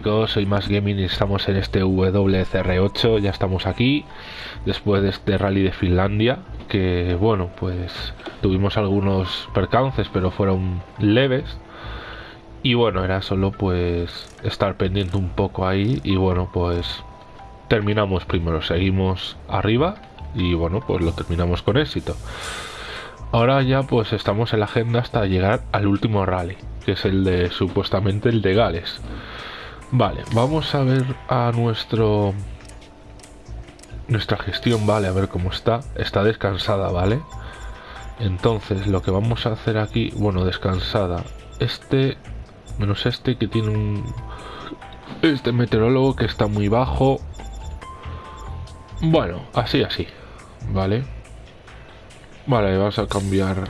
chicos, soy Más Gaming y estamos en este WCR8, ya estamos aquí después de este rally de Finlandia que bueno, pues tuvimos algunos percances pero fueron leves y bueno, era solo pues estar pendiente un poco ahí y bueno, pues terminamos primero, seguimos arriba y bueno, pues lo terminamos con éxito. Ahora ya pues estamos en la agenda hasta llegar al último rally, que es el de supuestamente el de Gales. Vale, vamos a ver a nuestro nuestra gestión, vale, a ver cómo está. Está descansada, ¿vale? Entonces, lo que vamos a hacer aquí, bueno, descansada. Este, menos este que tiene un... Este meteorólogo que está muy bajo. Bueno, así, así. Vale. Vale, vamos a cambiar.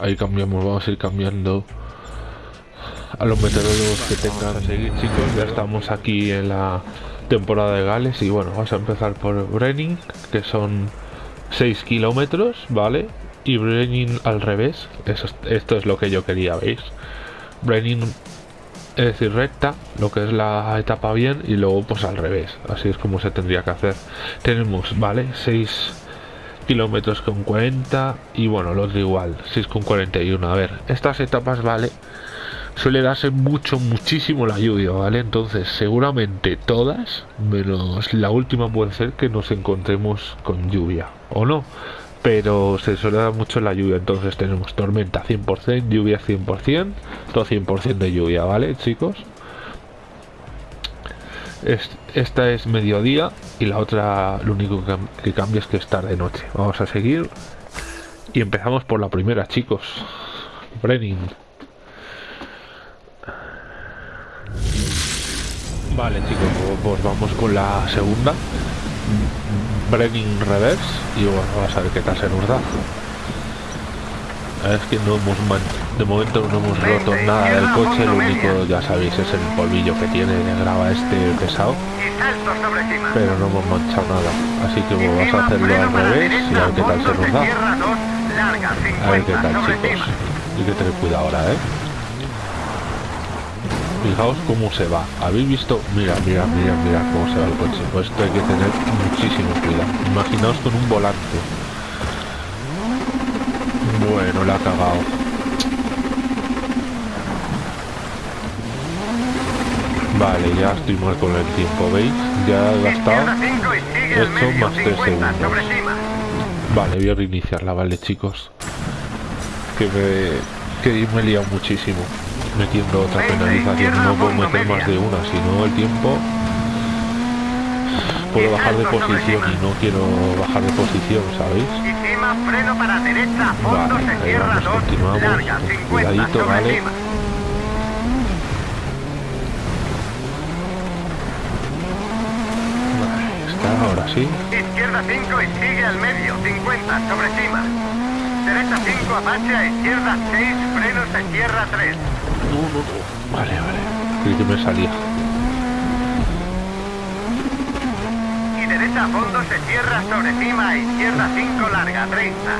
Ahí cambiamos, vamos a ir cambiando a los meteorólogos que tengan. A seguir, chicos, ya estamos aquí en la temporada de Gales y bueno, vamos a empezar por Brenning, que son 6 kilómetros, ¿vale? Y Brenning al revés, Eso, esto es lo que yo quería, ¿veis? Brenning es decir, recta, lo que es la etapa bien, y luego pues al revés, así es como se tendría que hacer. Tenemos, ¿vale? 6 kilómetros con 40 y bueno, los de igual, 6 con 41. A ver, estas etapas, ¿vale? Suele darse mucho, muchísimo la lluvia, ¿vale? Entonces, seguramente todas, menos la última puede ser que nos encontremos con lluvia, o no. Pero se suele dar mucho la lluvia, entonces tenemos tormenta 100%, lluvia 100%, todo 100% de lluvia, ¿vale, chicos? esta es mediodía y la otra lo único que, cambia es que es tarde noche. Vamos a seguir y empezamos por la primera, chicos. Brenning. Vale chicos, pues vamos con la segunda. Brenning Reverse. Y bueno, vamos a ver qué tal se nos da. Es que no hemos de momento no hemos roto nada del coche, lo único ya sabéis es el polvillo que tiene de grava este pesado. Pero no hemos manchado nada. Así que vamos a hacerlo al revés y a ver qué tal se nos da. a ver qué tal chicos. hay que tener cuidado ahora eh fijaos cómo se va. Habéis visto mira mira mira mira cómo se va el coche. Pues esto hay que tener muchísimo cuidado. Imaginaos con un volante. Bueno la ha cagado. Vale ya estoy mal con el tiempo veis ya he gastado esto más 3 segundos. vale voy a reiniciarla vale chicos que me, que me he liado muchísimo metiendo otra penalización. No puedo meter más de una, si no el tiempo puedo bajar de posición y no quiero bajar de posición, ¿sabéis? Vale, ahí vamos, continuamos, cuidadito, ¿vale? está, ahora sí. Izquierda 5 y sigue al medio, 50 sobre cima. Derecha 5, Apache a izquierda 6, frenos a izquierda 3. Vale, vale. Creí que me salía. Y derecha a fondo se cierra sobre cima, izquierda 5 larga, 30.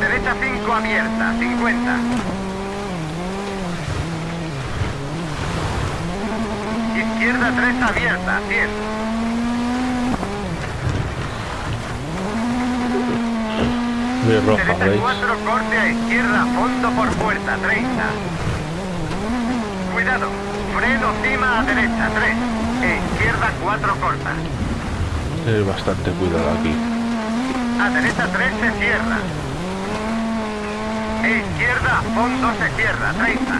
Derecha 5 abierta, 50. Izquierda 3 abierta, 100. Muy roja, ¿veis? 4, corte a izquierda, fondo por puerta, 30. Cuidado, freno cima a derecha, 3. E izquierda 4 corta. Bastante cuidado aquí. A derecha 3 se cierra. E izquierda, fondo se cierra, 30.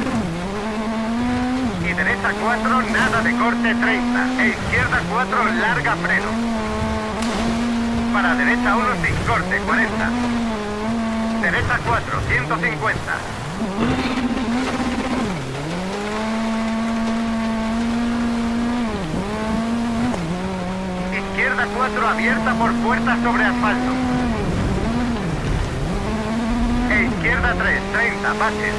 Y derecha 4, nada de corte, 30. E izquierda 4, larga freno. Para derecha 1 sin corte, 40. Derecha 4, 150. Izquierda 4 abierta por puerta sobre asfalto. E izquierda 3, 30, pases.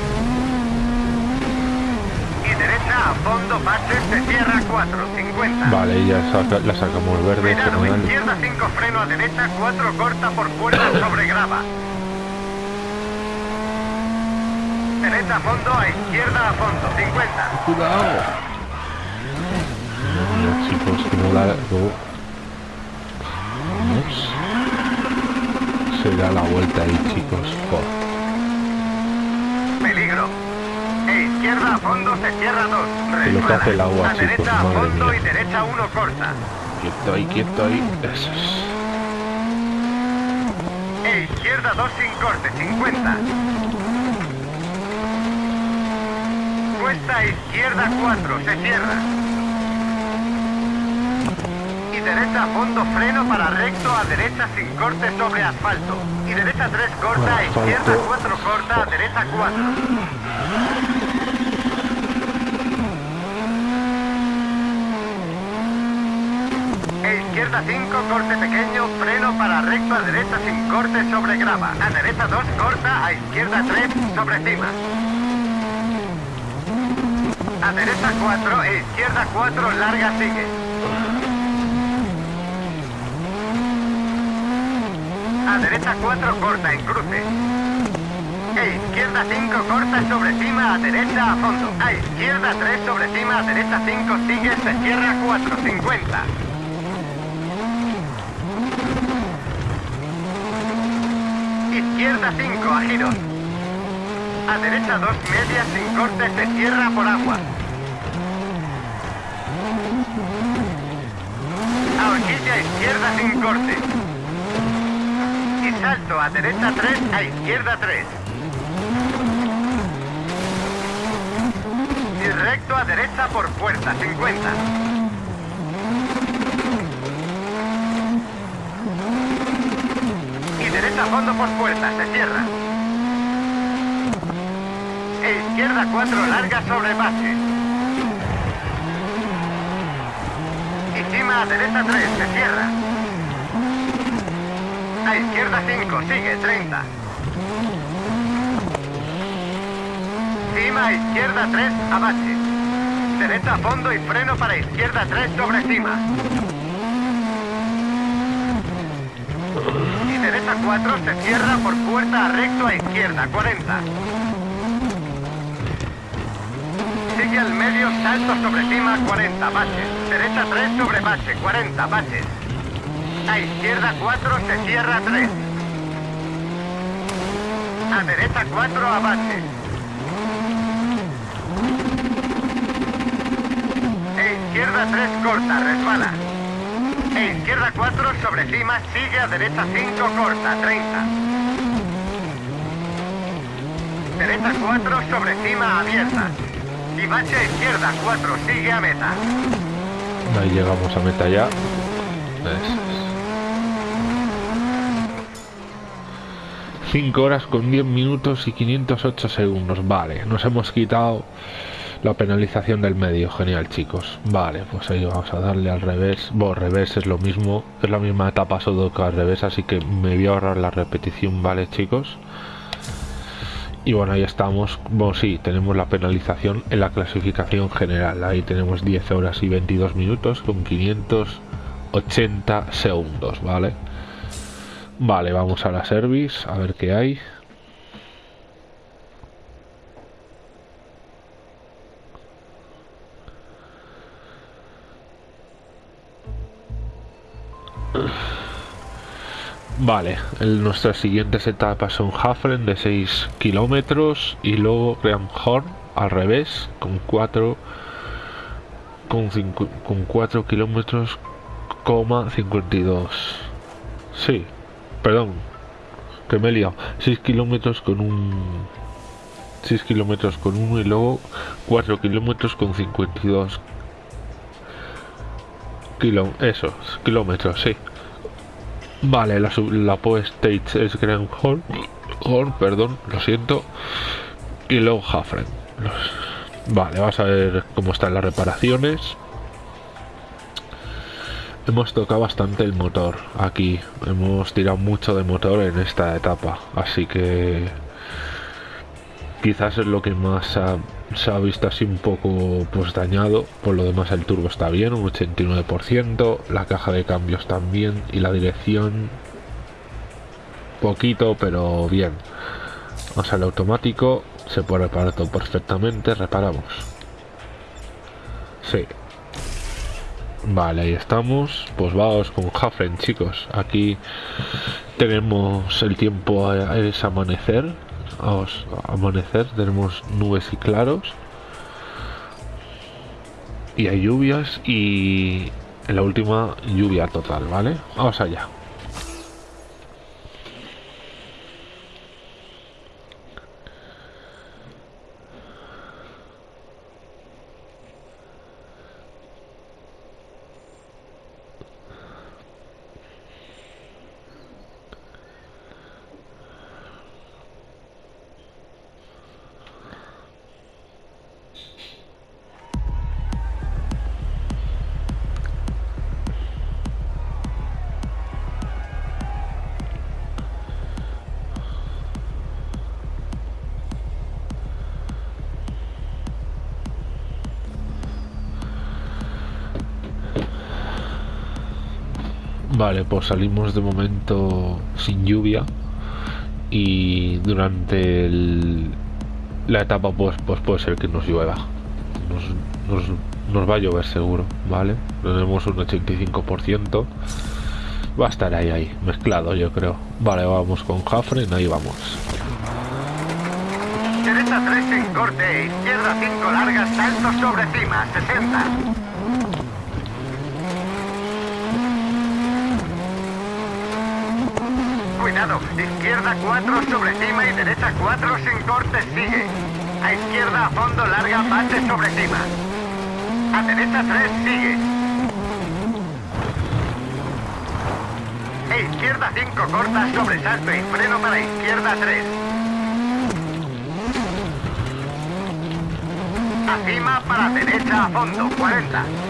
Y derecha a fondo, pases, se cierra 4, 50. Vale, ya saca, la sacamos verde. Cuidado, izquierda 5, freno a derecha, 4 corta por puerta sobre grava. Derecha a fondo, a izquierda a fondo, 50. ¡Cuidado! Chicos, que no la... No. Vamos. Se da la vuelta ahí, chicos. Joder. Peligro. E izquierda a fondo se cierra 2. Que lo que hace el agua, A chicos, derecha a fondo mía. y derecha 1 corta. Quieto ahí, quieto ahí. Eso es. E izquierda 2 sin corte, 50. Cuesta a izquierda 4, se cierra. Y derecha a fondo freno para recto a derecha sin corte sobre asfalto. Y derecha 3 corta, a izquierda 4 corta, a derecha 4. E izquierda 5, corte pequeño, freno para recto a derecha sin corte sobre grava. A derecha 2, corta, a izquierda 3, sobre cima. A derecha 4 e izquierda 4, larga sigue. A derecha 4, corta en cruce. E izquierda 5, corta sobre cima, a derecha a fondo. A izquierda 3, sobre cima, a derecha 5, sigue, se cierra 4, 50. Izquierda 5 a giros. A derecha 2 medias sin corte se cierra por agua. A horquilla izquierda sin corte. Y salto a derecha 3 a izquierda 3. Y recto a derecha por puerta 50. Y derecha a fondo por puerta, se cierra. E izquierda 4 larga sobre base. Y cima a derecha 3, se cierra. Izquierda 5, sigue 30. Cima a izquierda 3, a base. Derecha fondo y freno para izquierda 3 sobre cima. Y derecha 4 se cierra por puerta a recto a izquierda, 40. Sigue al medio, salto sobre cima, 40, baches. Derecha 3 sobre base, 40, baches. A izquierda 4 se cierra 3. A derecha 4 a base. E izquierda 3 corta, resbala. E izquierda 4 sobre cima, sigue a derecha 5 corta, 30. Derecha 4 sobre cima abierta. Y bache a izquierda 4, sigue a meta. Ahí llegamos a meta ya. 5 horas con 10 minutos y 508 segundos. Vale, nos hemos quitado la penalización del medio. Genial, chicos. Vale, pues ahí vamos a darle al revés. Bueno, revés es lo mismo. Es la misma etapa que al revés, así que me voy a ahorrar la repetición, ¿vale, chicos? Y bueno, ahí estamos. Bueno, sí, tenemos la penalización en la clasificación general. Ahí tenemos 10 horas y 22 minutos con 580 segundos, ¿vale? Vale, vamos a la service, a ver qué hay. Vale, el- nuestras siguientes etapas son Hafren de 6 kilómetros y luego Horn al revés con 4 con, con 4 kilómetros coma 52 sí perdón que me he liado 6 kilómetros con un 6 kilómetros con uno y luego 4 kilómetros con 52 kilo esos kilómetros sí Vale, la, la Poe Stage es Grand Horn, Horn, perdón, lo siento. Y luego Hafren. Vale, vamos a ver cómo están las reparaciones. Hemos tocado bastante el motor aquí. Hemos tirado mucho de motor en esta etapa. Así que quizás es lo que más se ha, visto así un poco pues dañado. Por lo demás el turbo está bien, un 89%. La caja de cambios también. Y la dirección poquito, pero bien. Vamos al automático. Se puede reparar todo perfectamente. Reparamos. Sí. Vale, ahí estamos. Pues vamos con Hafren, chicos. Aquí tenemos el tiempo es amanecer. Vamos, amanecer. Tenemos nubes y claros. Y hay lluvias y la última lluvia total, ¿vale? Vamos allá. Vale, pues salimos de momento sin lluvia y durante la etapa pues, pues puede ser que nos llueva. Nos, va a llover seguro, ¿vale? Tenemos un 85%. Va a estar ahí, ahí, mezclado yo creo. Vale, vamos con Jafren, ahí vamos. Derecha 3 en corte, izquierda 5 largas, salto sobre cima, 60. Izquierda 4 sobre cima y derecha 4 sin corte sigue. A izquierda a fondo larga base sobre cima. A derecha 3 sigue. E izquierda 5 corta sobresalto y freno para izquierda 3. A cima para derecha a fondo 40.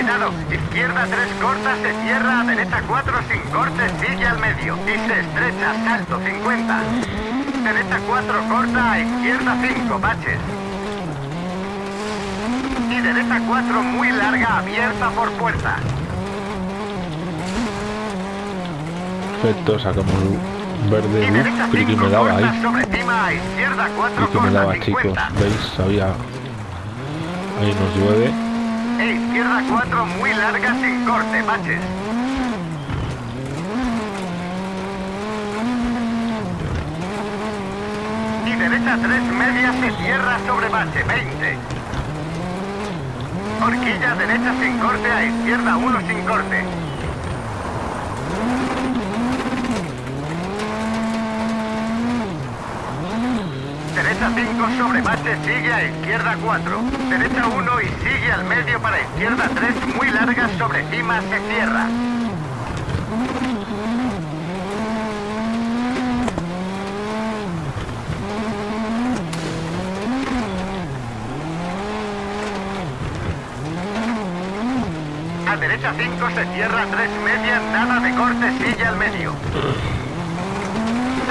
Cuidado, izquierda 3 corta, se cierra, derecha 4 sin corte, sigue al medio. Y se estrecha, salto 50. Derecha 4 corta, izquierda 5, baches. Y derecha 4 muy larga, abierta por puerta. Perfecto, sacamos verde. Uf, que me daba ahí. Sobre cima, izquierda 4 que me daba, chicos. ¿Veis? Había... Ahí nos llueve. E izquierda 4 muy larga sin corte, baches. Y derecha 3 media se cierra sobre bache, 20. Horquilla derecha sin corte a izquierda 1 sin corte. Derecha 5 sobre base, sigue a izquierda 4. Derecha 1 y sigue al medio para izquierda 3, muy larga sobre cima, se cierra. A derecha 5 se cierra 3 media, nada de corte, sigue al medio.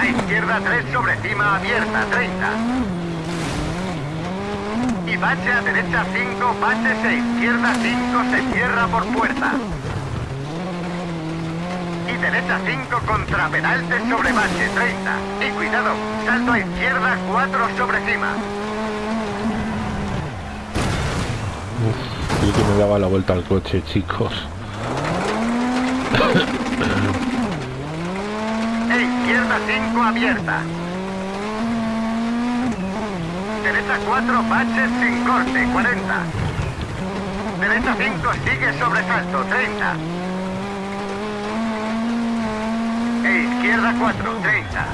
A izquierda 3 sobre cima abierta, 30. Bache a derecha 5, baches a izquierda 5, se cierra por puerta. Y derecha 5 contra pedalte sobre bache, 30. Y cuidado, salto a izquierda 4 sobre cima. Uf, que me daba la vuelta al coche, chicos. izquierda 5 abierta. Derecha 4, baches sin corte, 40. Derecha 5, sigue sobresalto, 30. E izquierda 4, 30.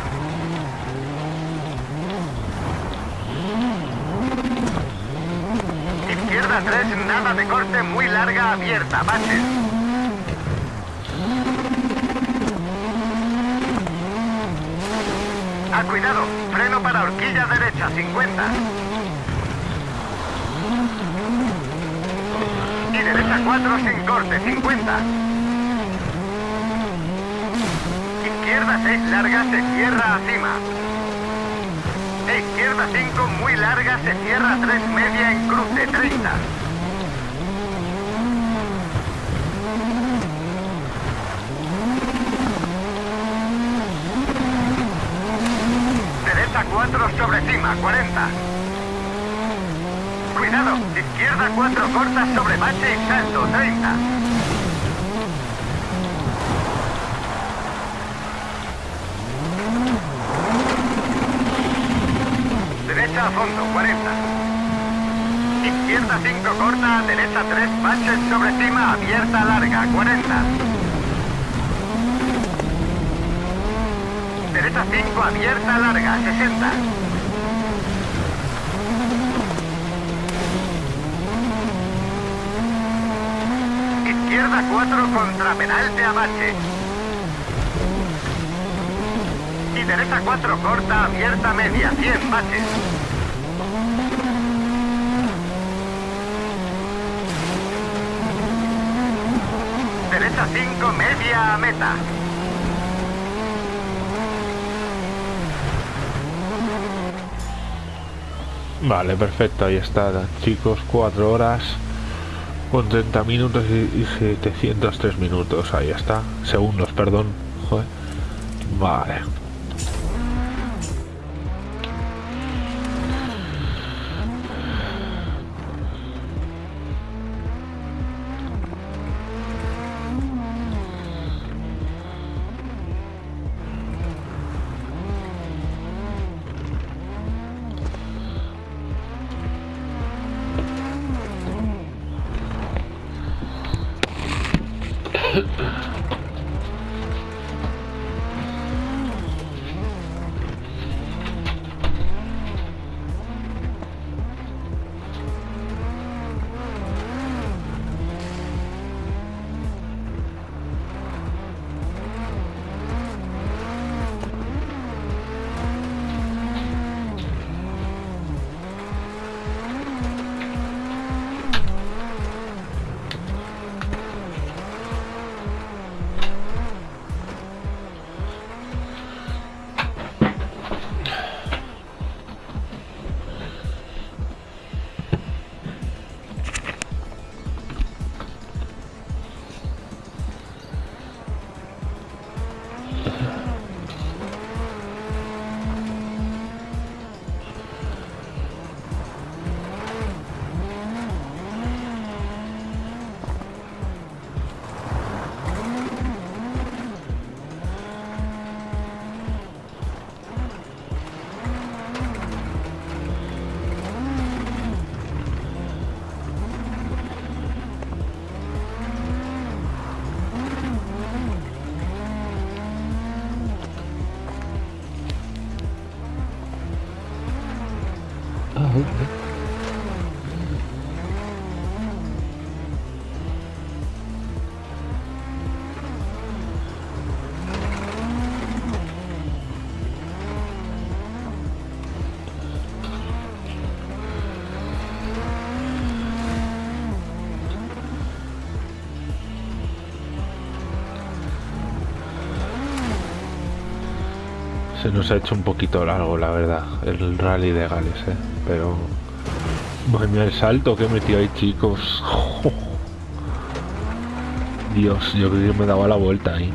Izquierda 3, nada de corte, muy larga, abierta, baches. A cuidado, freno para horquilla derecha, 50. Y derecha 4 sin corte, 50. Izquierda 6 larga, se cierra cima. E izquierda 5 muy larga, se cierra 3 media en cruce, 30. 4 sobre cima, 40. Cuidado, izquierda 4 corta sobre bache y salto, 30. Derecha a fondo, 40. Izquierda 5 corta, derecha 3 baches sobre cima, abierta larga, 40. Derecha 5 abierta larga, 60. Izquierda 4 contra penalte a bache. Y derecha 4 corta abierta media, 100 baches. Derecha 5 media a meta. Vale, perfecto, ahí está, chicos, 4 horas con 30 minutos y, y 703 minutos, ahí está, segundos, perdón, joder. Vale. Se nos ha hecho un poquito largo, la verdad, el rally de Gales, ¿eh? Pero... El salto que he metido ahí, chicos. Dios, yo creo que me daba la vuelta ahí.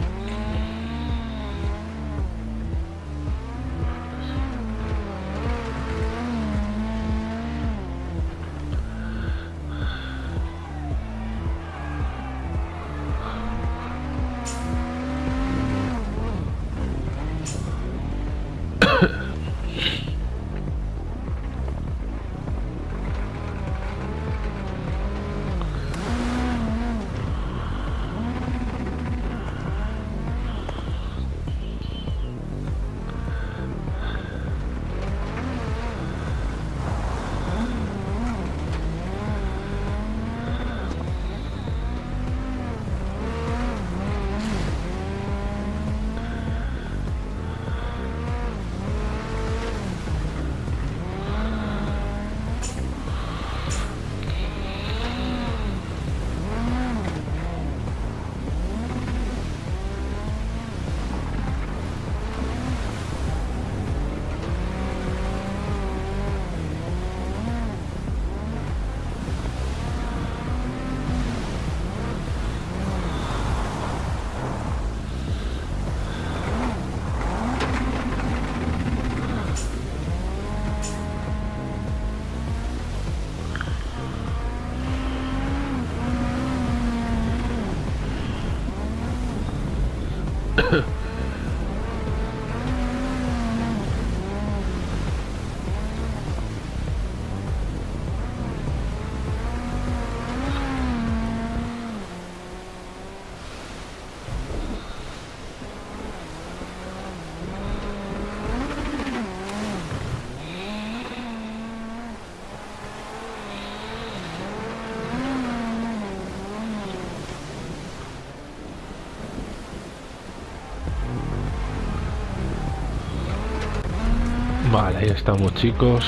Ahí estamos chicos.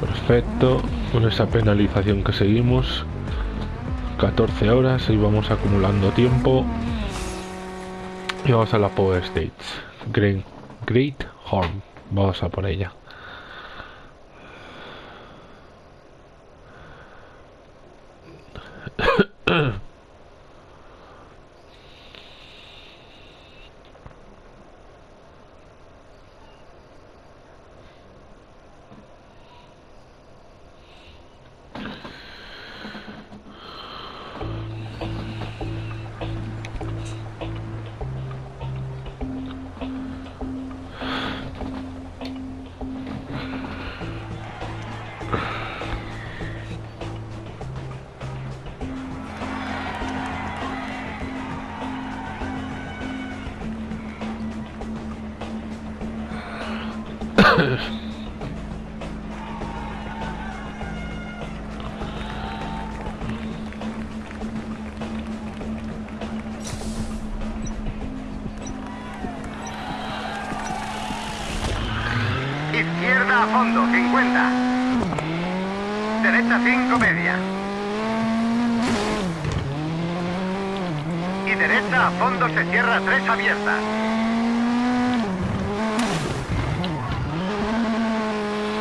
Perfecto. Con esa penalización que seguimos. 14 horas y vamos acumulando tiempo. Y vamos a la Power Stage. Great, Great Horn. Vamos a por ella. Fondo, 50. Derecha 5 media. Y derecha a fondo se cierra 3 abierta.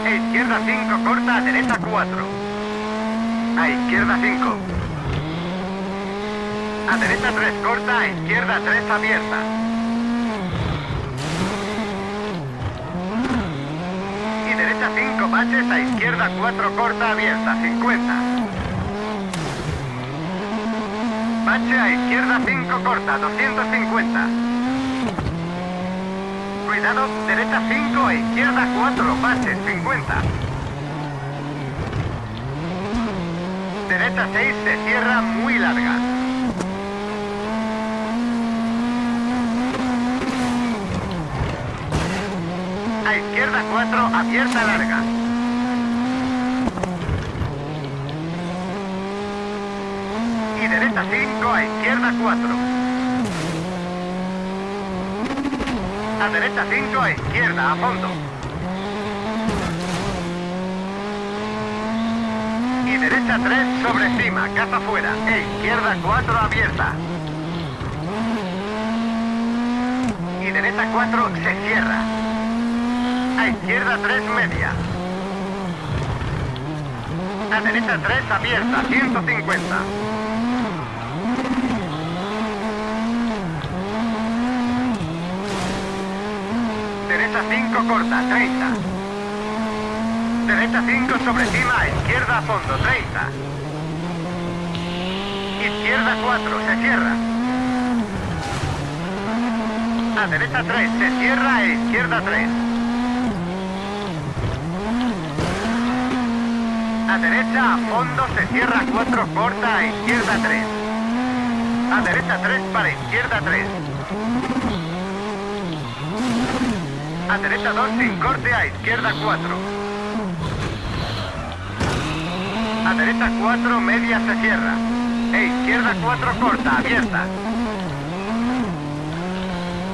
E izquierda 5 corta a derecha 4. A izquierda 5. A derecha 3 corta, a izquierda 3 abierta. Y derecha 5 baches, a izquierda 4 corta, abierta 50. Bache a izquierda 5 corta, 250. Cuidado, derecha 5 a izquierda 4, baches 50. Derecha 6 se cierra muy larga. A izquierda 4, abierta larga. Y derecha 5, a izquierda 4. A derecha 5, a izquierda, a fondo. Y derecha 3 sobre cima, caza fuera. E izquierda 4 abierta. Y derecha 4 se cierra. A izquierda 3 media. A derecha 3 abierta, 150. Derecha 5 corta, 30. Derecha 5 sobre cima, izquierda a fondo, 30. Izquierda 4, se cierra. A derecha 3, se cierra, e izquierda 3. A derecha a fondo, se cierra 4, corta, izquierda 3. A derecha 3 para izquierda 3. A derecha 2 sin corte, a izquierda 4. A derecha 4, media se cierra. E izquierda 4 corta, abierta.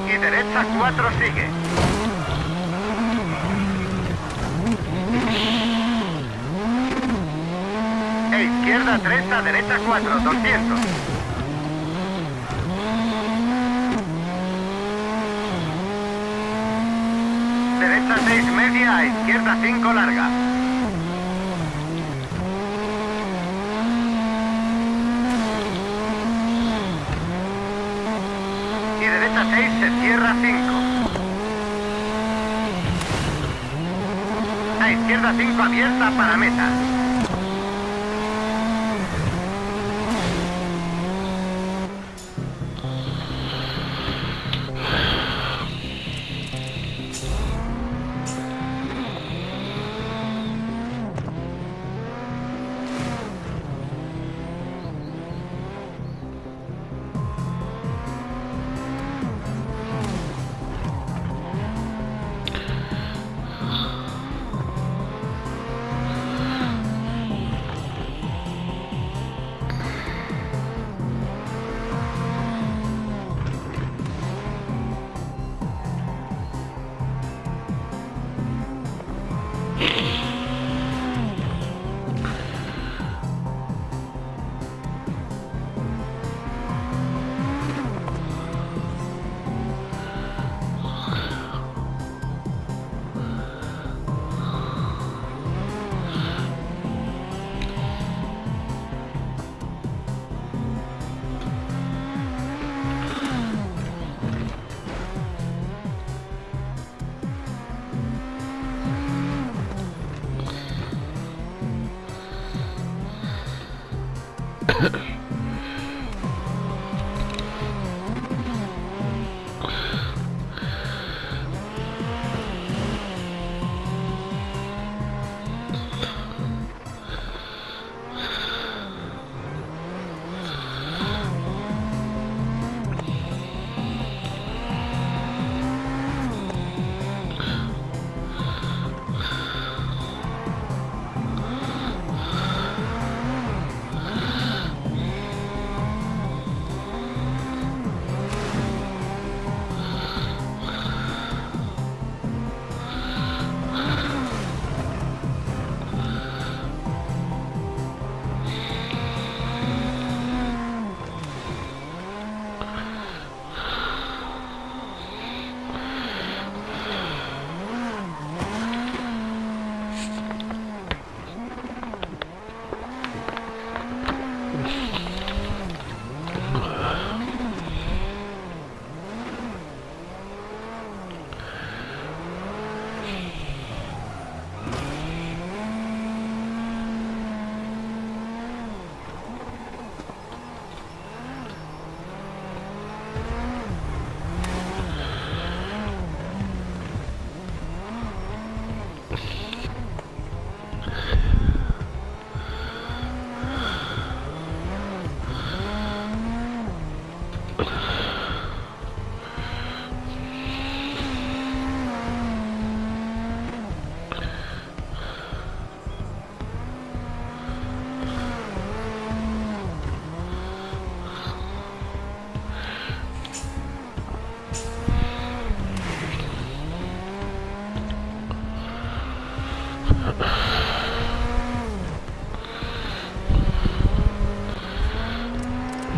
Y derecha 4 sigue. E izquierda 3 a derecha 4, 200. Derecha 6 media, a izquierda 5 larga. Y derecha 6 se cierra 5. A izquierda 5 abierta para meta.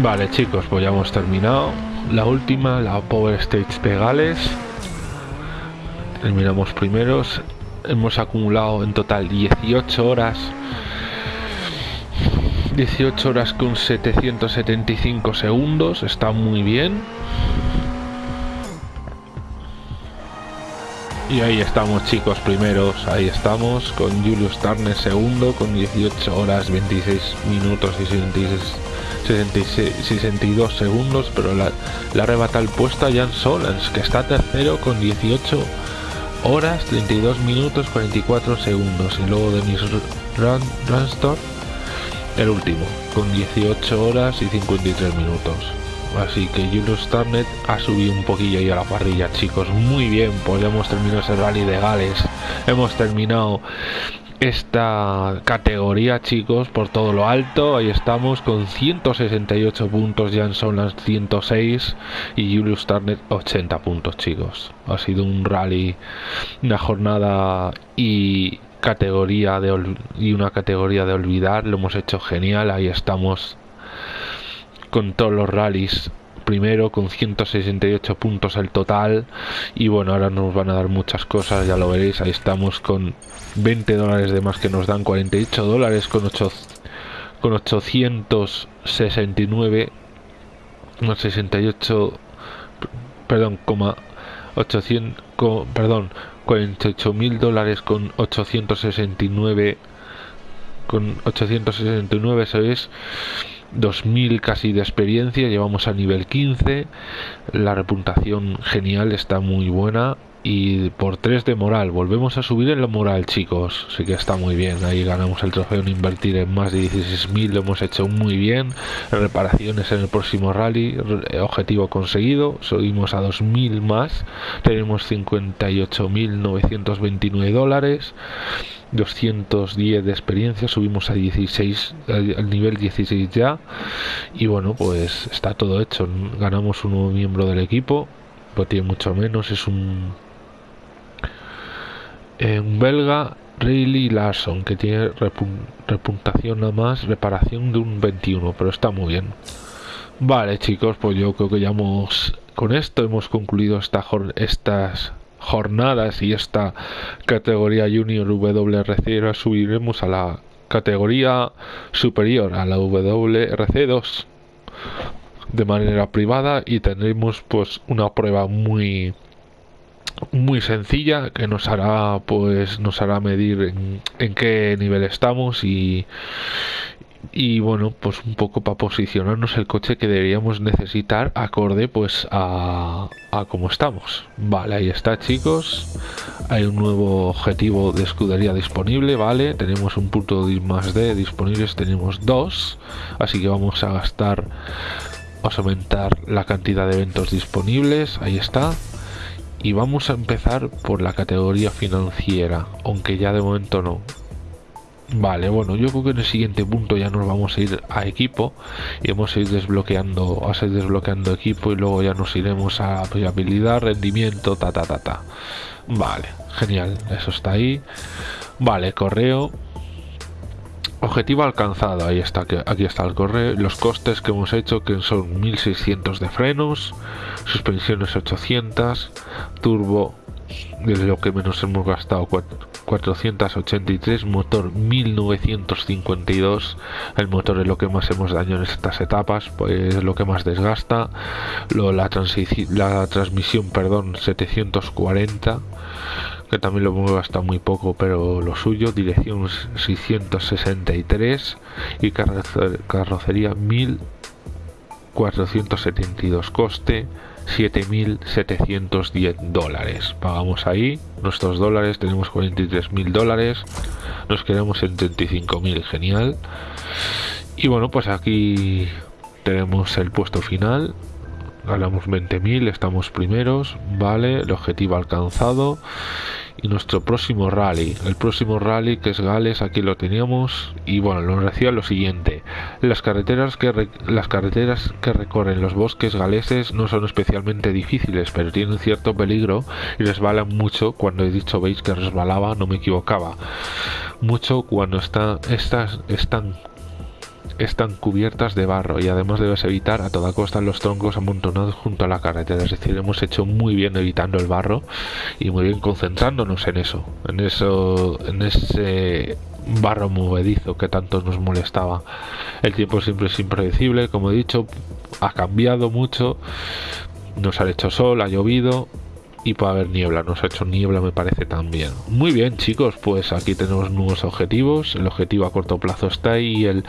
Vale chicos, pues ya hemos terminado. La última, la Power Stage Pegales. Terminamos primeros. Hemos acumulado en total 18 horas. 18 horas con 775 segundos. Está muy bien. Y ahí estamos chicos primeros, ahí estamos con Julius Turner segundo con 18 horas 26 minutos y 66 62 segundos, pero la, la arrebata el puesto a Jan Solans, que está tercero con 18 horas, 32 minutos, 44 segundos. Y luego Denis Ransdorf, el último, con 18 horas y 53 minutos. Así que Julius Turnet ha subido un poquillo ahí a la parrilla, chicos. Muy bien, pues hemos terminado ese rally de Gales. Hemos terminado esta categoría chicos por todo lo alto ahí estamos con 168 puntos Jan las 106 y Julius Turner 80 puntos chicos ha sido un rally una jornada y categoría de y una categoría de olvidar lo hemos hecho genial ahí estamos con todos los rallies. Primero con 168 puntos el total. Y bueno ahora nos van a dar muchas cosas ya lo veréis. Ahí estamos con 20 dólares de más que nos dan 48 dólares con 8 con 869 68 perdón coma 800 perdón 48 mil dólares con 869 con 869 eso es 2000 casi de experiencia, llevamos a nivel 15, la reputación genial, está muy buena y por 3 de moral, volvemos a subir en la moral chicos, sí que está muy bien, ahí ganamos el trofeo en invertir en más de 16.000, lo hemos hecho muy bien, reparaciones en el próximo rally, objetivo conseguido, subimos a 2.000 más, tenemos 58.929 dólares, 210 de experiencia, subimos a 16, al nivel 16 ya. Y bueno, pues está todo hecho. Ganamos un nuevo miembro del equipo, pues tiene mucho menos, es un, un belga, Rayleigh Larson, que tiene repuntación nada más, reparación de un 21, pero está muy bien. Vale chicos, pues yo creo que ya hemos, con esto hemos concluido esta, estas jornadas y esta categoría Junior WRC ahora subiremos a la categoría superior, a la WRC2 de manera privada y tendremos pues una prueba muy muy sencilla que nos hará pues nos hará medir en, en qué nivel estamos y y bueno pues un poco para posicionarnos el coche que deberíamos necesitar acorde pues a, a cómo estamos. Vale ahí está chicos. Hay un nuevo objetivo de escudería disponible vale. Tenemos un punto de más de disponibles tenemos dos. Así que vamos a gastar vamos a aumentar la cantidad de eventos disponibles. Ahí está y vamos a empezar por la categoría financiera aunque ya de momento no Vale, bueno, yo creo que en el siguiente punto ya nos vamos a ir a equipo y vamos a ir desbloqueando, a seguir desbloqueando equipo y luego ya nos iremos a habilidad, rendimiento, ta ta ta ta. Vale, genial, eso está ahí. Vale, correo. Objetivo alcanzado, ahí está, aquí está el correo. Los costes que hemos hecho, que son 1600 de frenos, suspensiones 800, turbo, desde lo que menos hemos gastado 483, motor 1952, el motor es lo que más hemos dañado en estas etapas, pues lo que más desgasta, la, la transmisión, perdón, 740, que también lo hemos gastado muy poco, pero lo suyo, dirección 663 y carrocería 1472, coste 7.710 dólares. Pagamos ahí nuestros dólares, tenemos 43.000 dólares, nos quedamos en 35.000, genial. Y bueno, pues aquí tenemos el puesto final, ganamos 20.000, estamos primeros, vale, el objetivo alcanzado y nuestro próximo rally. El próximo rally que es Gales, aquí lo teníamos y bueno, nos decía lo siguiente. Las carreteras que las carreteras que recorren los bosques galeses no son especialmente difíciles, pero tienen cierto peligro y resbalan mucho. Cuando he dicho veis que resbalaba, no me equivocaba. Mucho cuando está, estas están están cubiertas de barro y además debes evitar a toda costa los troncos amontonados junto a la carretera. Es decir, hemos hecho muy bien evitando el barro y muy bien concentrándonos en eso, en eso, en ese barro movedizo que tanto nos molestaba. El tiempo siempre es impredecible, como he dicho, ha cambiado mucho. Nos ha hecho sol, ha llovido, y puede haber niebla. Nos ha hecho niebla, me parece también. Muy bien, chicos, pues aquí tenemos nuevos objetivos. El objetivo a corto plazo está ahí y el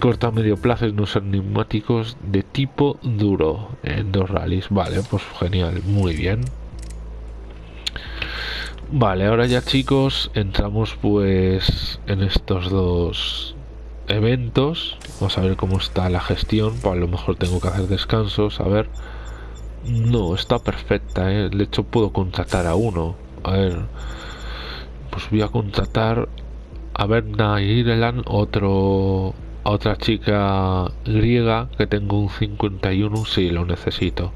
corto a medio plazo es no ser neumáticos de tipo duro en dos rallies. Vale, pues genial, muy bien. Vale, ahora ya chicos, entramos pues en estos dos eventos. Vamos a ver cómo está la gestión. Pues a lo mejor tengo que hacer descansos. A ver. No, está perfecta, ¿eh? De hecho puedo contratar a uno. A ver. Pues voy a contratar a Berna Ireland, otro a otra chica griega que tengo un 51, sí, lo necesito.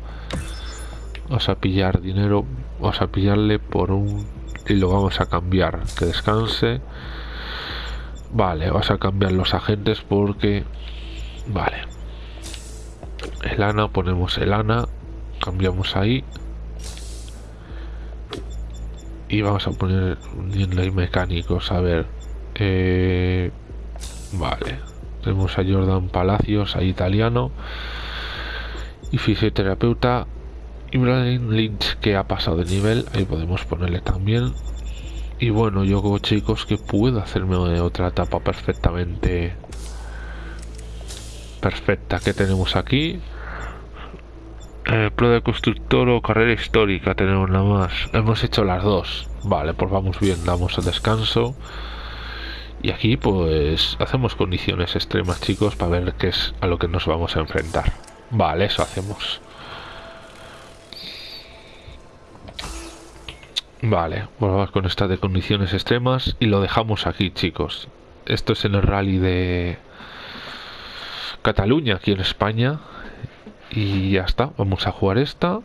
Vamos a pillar dinero, vamos a pillarle por un y lo vamos a cambiar, que descanse. Vale, vas a cambiar los agentes porque vale. El Ana, ponemos el Ana cambiamos ahí. Y vamos a poner y mecánicos a ver eh, vale. Tenemos a Jordan Palacios a italiano y fisioterapeuta Ibrahim Lynch que ha pasado de nivel ahí podemos ponerle también. Y bueno yo como chicos que puedo hacerme otra etapa perfectamente perfecta que tenemos aquí eh, prueba de constructor o carrera histórica tenemos nada más. Hemos hecho las dos. Vale, pues vamos bien, damos el descanso. Y aquí pues hacemos condiciones extremas, chicos, para ver qué es a lo que nos vamos a enfrentar. Vale, eso hacemos. Vale, pues vamos con esta de condiciones extremas y lo dejamos aquí, chicos. Esto es en el rally de Cataluña, aquí en España y ya está vamos a jugar esta.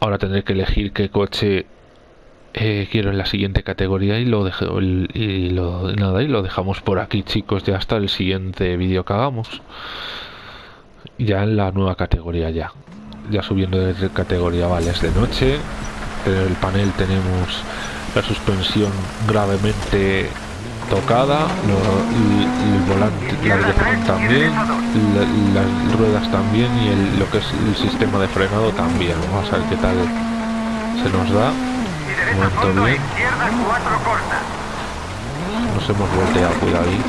Ahora tendré que elegir qué coche eh, quiero en la siguiente categoría y lo dejo y lo nada y lo dejamos por aquí chicos ya hasta el siguiente vídeo que hagamos. Ya en la nueva categoría ya ya subiendo de categoría vale es de noche. En el panel tenemos la suspensión gravemente tocada, el volante, la dirección también, las ruedas también y el, lo que es el sistema de frenado también. Vamos a ver qué tal se nos da. Bien. Nos hemos volteado, cuidado ahí.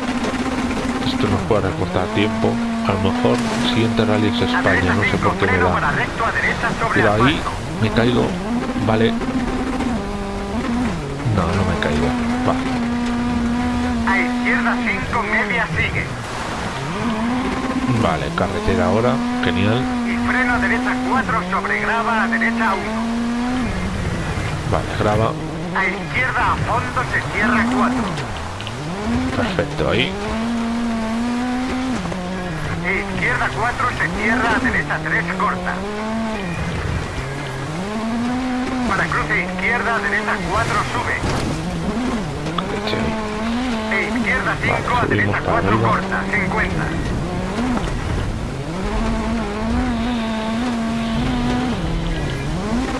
esto nos puede recortar tiempo. A lo mejor siguiente rally es España, no sé por qué me da. Pero ahí me caigo, vale. No, no me caigo. Vale. A izquierda 5, media sigue. Vale, carretera ahora, genial. Y freno a derecha 4 sobre grava a derecha 1. Vale, grava. A izquierda a fondo se cierra 4. Perfecto, ahí. Izquierda 4 se cierra a derecha 3 corta. Para cruce izquierda a derecha 4 sube. Izquierda 5 Vale, a derecha subimos para 4 arriba. corta. 50.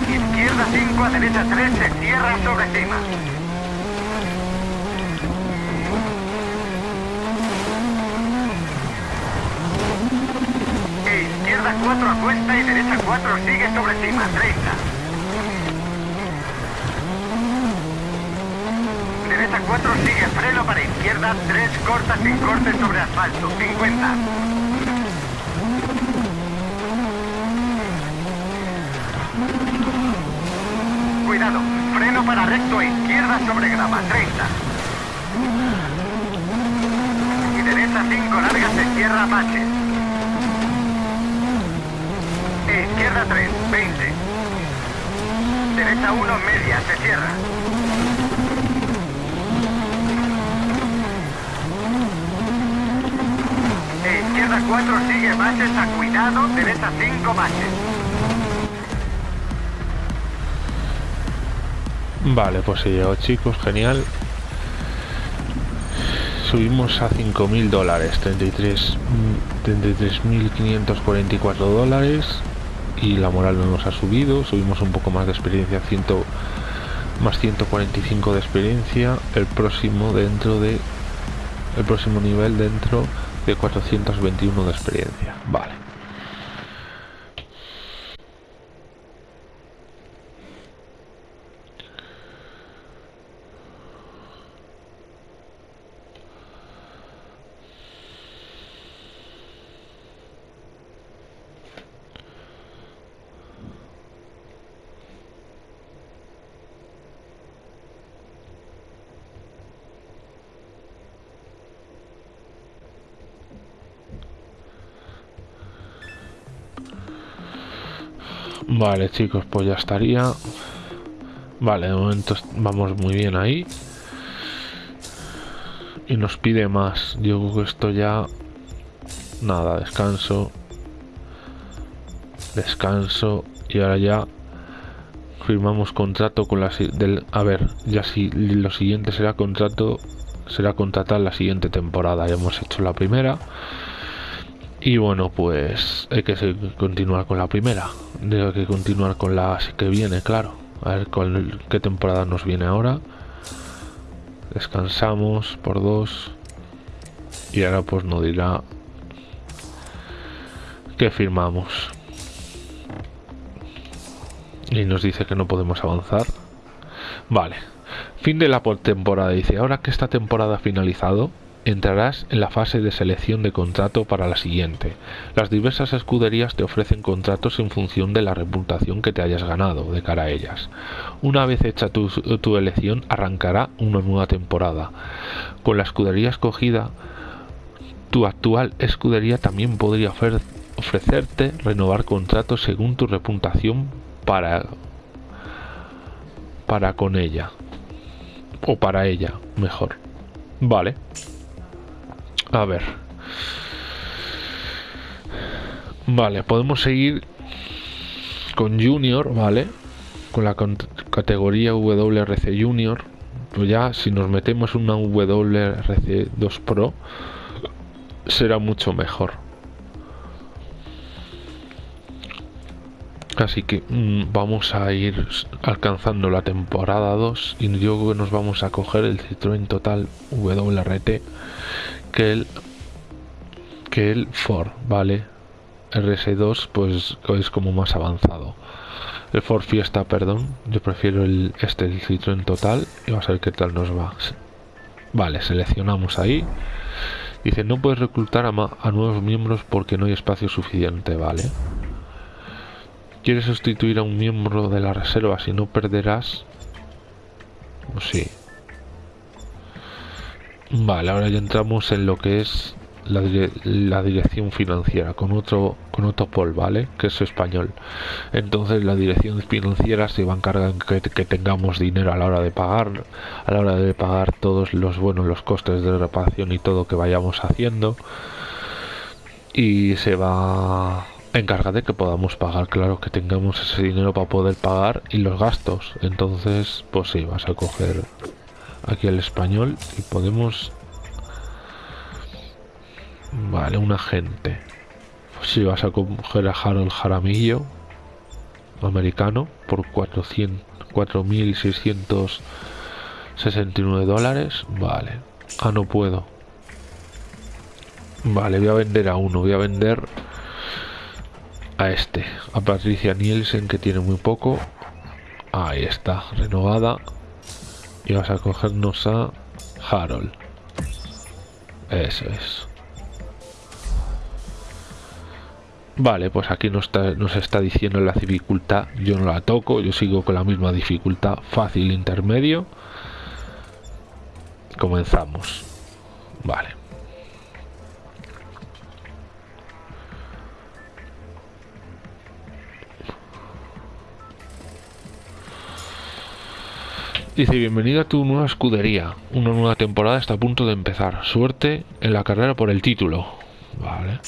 Izquierda 5 a derecha 3 se cierra sobre cima. E izquierda 4 a cuesta y derecha 4 sigue sobre cima. 30. Derecha 4 sigue freno para izquierda 3 corta sin corte sobre asfalto. 50. Cuidado, freno para recto a izquierda sobre grava, 30. Y derecha 5 larga se cierra Apache. E izquierda 3, 20. Derecha 1 media, se cierra. E izquierda 4 sigue baches a cuidado, derecha 5 baches. Vale, pues se llegó chicos, genial. Subimos a 5.000 dólares, 33 mm, 33.544 dólares. Y la moral no nos ha subido, subimos un poco más de experiencia, 100, más 145 de experiencia. El próximo dentro de... El próximo nivel dentro de 421 de experiencia. Vale. Vale, chicos, pues ya estaría. Vale, de momento vamos muy bien ahí. Y nos pide más. Yo creo que esto ya... Nada, descanso. Descanso. Y ahora ya firmamos contrato con la... Del, a ver, ya si lo siguiente será contrato... Será contratar la siguiente temporada. Ya hemos hecho la primera. Y bueno, pues hay que continuar con la primera. Hay que continuar con la que viene, claro. A ver con qué temporada nos viene ahora. Descansamos por dos. Y ahora pues nos dirá que firmamos. Y nos dice que no podemos avanzar. Vale. Fin de la por- temporada. Dice, ahora que esta temporada ha finalizado, entrarás en la fase de selección de contrato para la siguiente. Las diversas escuderías te ofrecen contratos en función de la reputación que te hayas ganado de cara a ellas. Una vez hecha tu, elección, arrancará una nueva temporada. Con la escudería escogida, tu actual escudería también podría ofrecerte renovar contratos según tu reputación para para con ella o para ella mejor vale a ver. Vale podemos seguir con junior vale con la categoría WRC junior. Pues ya si nos metemos una WRC 2 Pro será mucho mejor Así que mm, vamos a ir alcanzando la temporada 2 y yo nos vamos a coger el Citroën Total WRT que el que el Ford, ¿vale? RS2 pues es como más avanzado. El Ford Fiesta, perdón, yo prefiero el este el Citroën Total y vamos a ver qué tal nos va. Vale, seleccionamos ahí Dice, no puedes reclutar a, a nuevos miembros porque no hay espacio suficiente, ¿vale? ¿Quieres sustituir a un miembro de la reserva si no perderás? Pues sí. Vale, ahora ya entramos en lo que es la, dirección financiera con otro con otro Paul, ¿vale? Que es español. Entonces la dirección financiera se va a encargar que, que tengamos dinero a la hora de pagar, a la hora de pagar todos los buenos los costes de reparación y todo que vayamos haciendo. Y se va de que podamos pagar, claro, que tengamos ese dinero para poder pagar y los gastos. Entonces, pues sí, vas a coger aquí el español y podemos Vale, un agente. Si vas a coger a Harold Jaramillo, americano, por 4.669 dólares. Vale. Ah, no puedo. Vale, voy a vender a uno. Voy a vender a este. A Patricia Nielsen, que tiene muy poco. Ahí está, renovada. Y vas a cogernos a Harold. Eso es. Vale, pues aquí nos está, nos está diciendo la dificultad. Yo no la toco, yo sigo con la misma dificultad. Fácil, intermedio. Comenzamos. Vale. Dice, bienvenido a tu nueva escudería. Una nueva temporada está a punto de empezar. Suerte en la carrera por el título. Vale.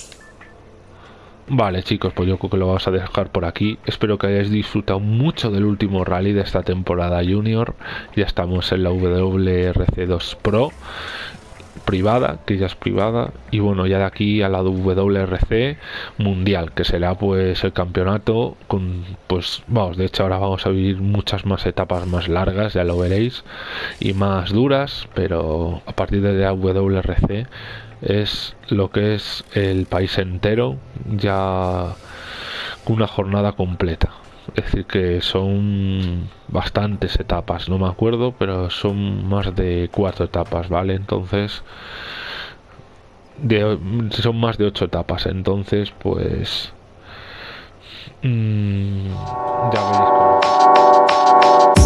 Vale chicos, pues yo creo que lo vamos a dejar por aquí. Espero que hayáis disfrutado mucho del último rally de esta temporada junior. Ya estamos en la WRC2 Pro privada, que ya es privada, y bueno, ya de aquí a la WRC mundial, que será pues el campeonato con, pues vamos, de hecho ahora vamos a vivir muchas más etapas más largas, ya lo veréis, y más duras, pero a partir de la WRC es lo que es el país entero ya una jornada completa. Es decir, que son bastantes etapas, no me acuerdo, pero son más de cuatro etapas, ¿vale? Entonces, de, son más de ocho etapas, entonces, pues... Mmm, ya veréis cómo...